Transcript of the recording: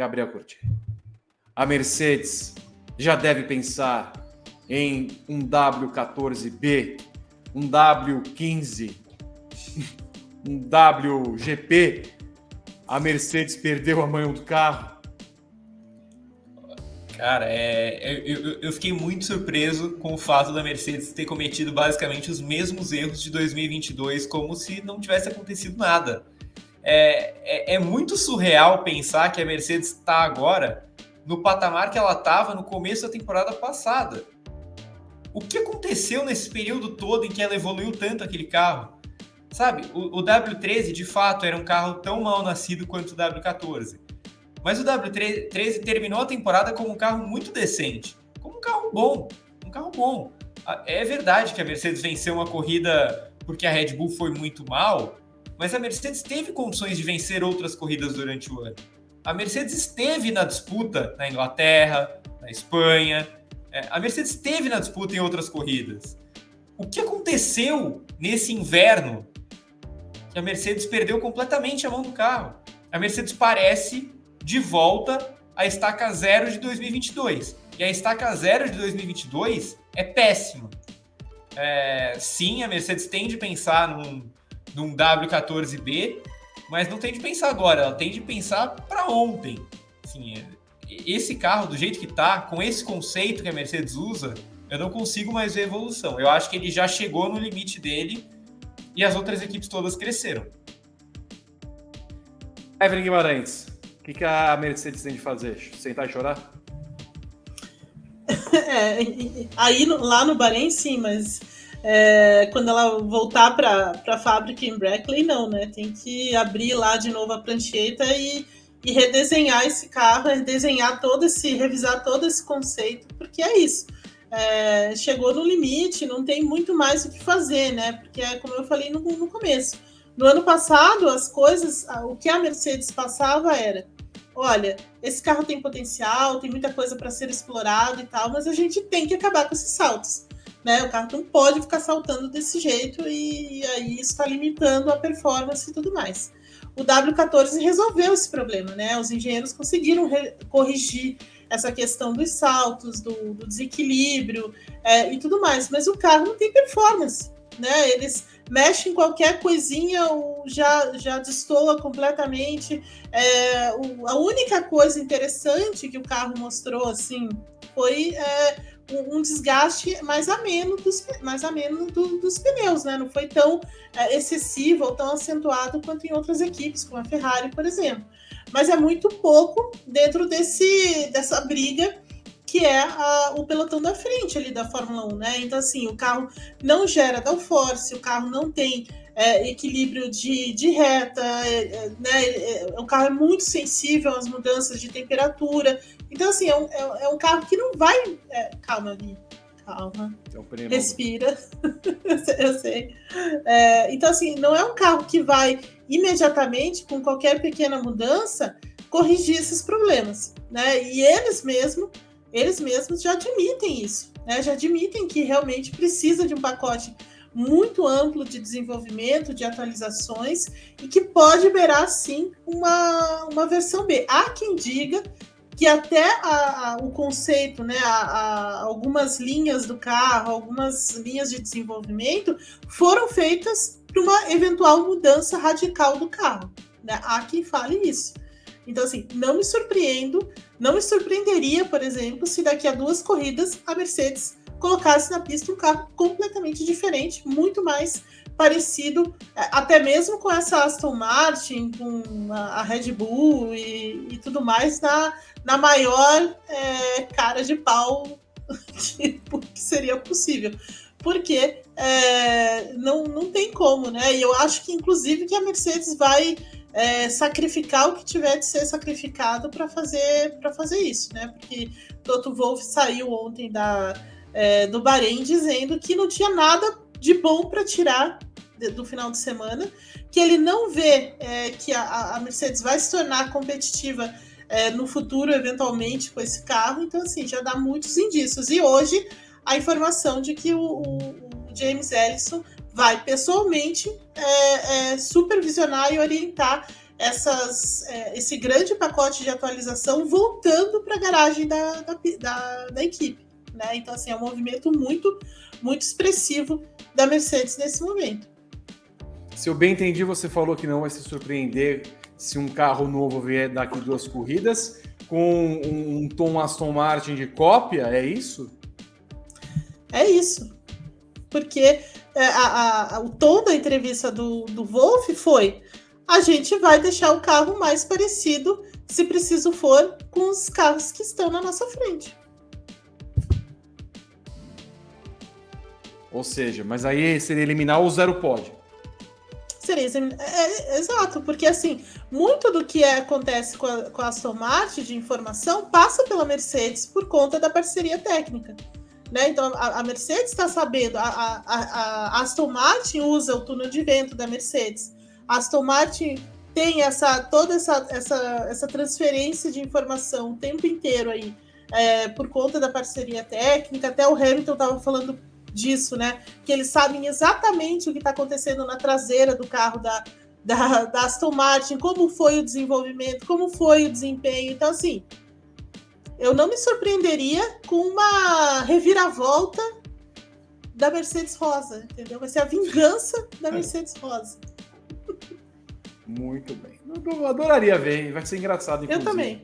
Gabriel Curti. A Mercedes já deve pensar em um W14B, um W15, um WGP. A Mercedes perdeu a mão do carro. Cara, é, eu, eu, fiquei muito surpreso com o fato da Mercedes ter cometido basicamente os mesmos erros de 2022, como se não tivesse acontecido nada. É, é, é muito surreal pensar que a Mercedes está agora no patamar que ela estava no começo da temporada passada. O que aconteceu nesse período todo em que ela evoluiu tanto aquele carro? Sabe, o, o W13 de fato era um carro tão mal nascido quanto o W14 mas o W13 terminou a temporada como um carro muito decente, como um carro bom, um carro bom. É verdade que a Mercedes venceu uma corrida porque a Red Bull foi muito mal, mas a Mercedes teve condições de vencer outras corridas durante o ano. A Mercedes esteve na disputa na Inglaterra, na Espanha. É, a Mercedes esteve na disputa em outras corridas. O que aconteceu nesse inverno que a Mercedes perdeu completamente a mão do carro? A Mercedes parece de volta à estaca zero de 2022. E a estaca zero de 2022 é péssima. É, sim, a Mercedes tem de pensar num, num W14B, mas não tem de pensar agora, ela tem de pensar para ontem. Assim, esse carro, do jeito que está, com esse conceito que a Mercedes usa, eu não consigo mais ver evolução. Eu acho que ele já chegou no limite dele e as outras equipes todas cresceram. Evelyn Guimarães, o que, que a Mercedes tem de fazer? Sentar e chorar? É, aí lá no Bahrein, sim, mas é, quando ela voltar para a fábrica em Brackley, não, né? Tem que abrir lá de novo a prancheta e, e redesenhar esse carro, redesenhar todo esse, revisar todo esse conceito, porque é isso. É, chegou no limite, não tem muito mais o que fazer, né? Porque é como eu falei no, no começo no ano passado, as coisas, o que a Mercedes passava era: olha, esse carro tem potencial, tem muita coisa para ser explorado e tal, mas a gente tem que acabar com esses saltos. Né? O carro não pode ficar saltando desse jeito e, e aí está limitando a performance e tudo mais. O W14 resolveu esse problema, né? Os engenheiros conseguiram corrigir essa questão dos saltos, do, do desequilíbrio é, e tudo mais, mas o carro não tem performance, né? Eles mexe em qualquer coisinha, já, já destoa completamente. É, o, a única coisa interessante que o carro mostrou assim foi é, um, desgaste mais ameno dos, mais ameno do, dos pneus, né? Não foi tão é, excessivo ou tão acentuado quanto em outras equipes, como a Ferrari, por exemplo. Mas é muito pouco dentro desse, dessa briga que é a, o pelotão da frente ali da Fórmula 1, né? Então, assim, o carro não gera downforce, o carro não tem é, equilíbrio de, de reta, é, é né? É, é, o carro é muito sensível às mudanças de temperatura. Então, assim, é um, é, é um carro que não vai. calma ali. Calma. Respira. eu sei. então, assim, não é um carro que vai imediatamente, com qualquer pequena mudança, corrigir esses problemas. Né? E eles mesmos eles mesmos já admitem isso, né? já admitem que realmente precisa de um pacote muito amplo de desenvolvimento, de atualizações, e que pode beirar, sim, uma, uma versão B. Há quem diga que até a, a, o conceito, né, a, algumas linhas do carro, algumas linhas de desenvolvimento foram feitas para uma eventual mudança radical do carro. Né? Há quem fale isso. Então, assim, não me surpreendo, não me surpreenderia, por exemplo, se daqui a duas corridas a Mercedes colocasse na pista um carro completamente diferente, muito mais parecido, é, até mesmo com essa Aston Martin, com a Red Bull e, e tudo mais, na, na maior é, cara de pau que, que seria possível porque é, não, não tem como, né? E eu acho que, inclusive, que a Mercedes vai é, sacrificar o que tiver de ser sacrificado para fazer fazer isso, né? Porque Toto Wolff saiu ontem da, é, do Bahrein dizendo que não tinha nada de bom para tirar do final de semana, que ele não vê é, que a, a, Mercedes vai se tornar competitiva é, no futuro, eventualmente, com esse carro. Então, assim, já dá muitos indícios. E hoje a informação de que o, o, o James Ellison vai pessoalmente é, é, supervisionar e orientar essas, é, esse grande pacote de atualização voltando para a garagem da, da, da, da equipe. Né? Então, assim, é um movimento muito, muito expressivo da Mercedes nesse momento. Se eu bem entendi, você falou que não vai se surpreender se um carro novo vier daqui duas corridas com um tom Aston Martin de cópia, é isso? É isso. Porque é, a, a, o tom da entrevista do, do Wolf foi: a gente vai deixar o carro mais parecido, se preciso for, com os carros que estão na nossa frente. Ou seja, mas aí seria eliminar o zero pod. Seria é, é, exato, porque assim, muito do que é, acontece com a, com a Aston Martin de informação passa pela Mercedes por conta da parceria técnica. Né? Então a, a Mercedes está sabendo, a, a, a, Aston Martin usa o túnel de vento da Mercedes. A Aston Martin tem essa toda essa, essa, essa transferência de informação o tempo inteiro aí é, por conta da parceria técnica. Até o Hamilton estava falando disso, né? Que eles sabem exatamente o que está acontecendo na traseira do carro da, da, da, Aston Martin, como foi o desenvolvimento, como foi o desempenho. Então, assim, eu não me surpreenderia com uma reviravolta da Mercedes Rosa, entendeu? Vai ser a vingança da é. Mercedes Rosa. Muito bem. Eu adoraria ver, vai ser engraçado. Inclusive. Eu também.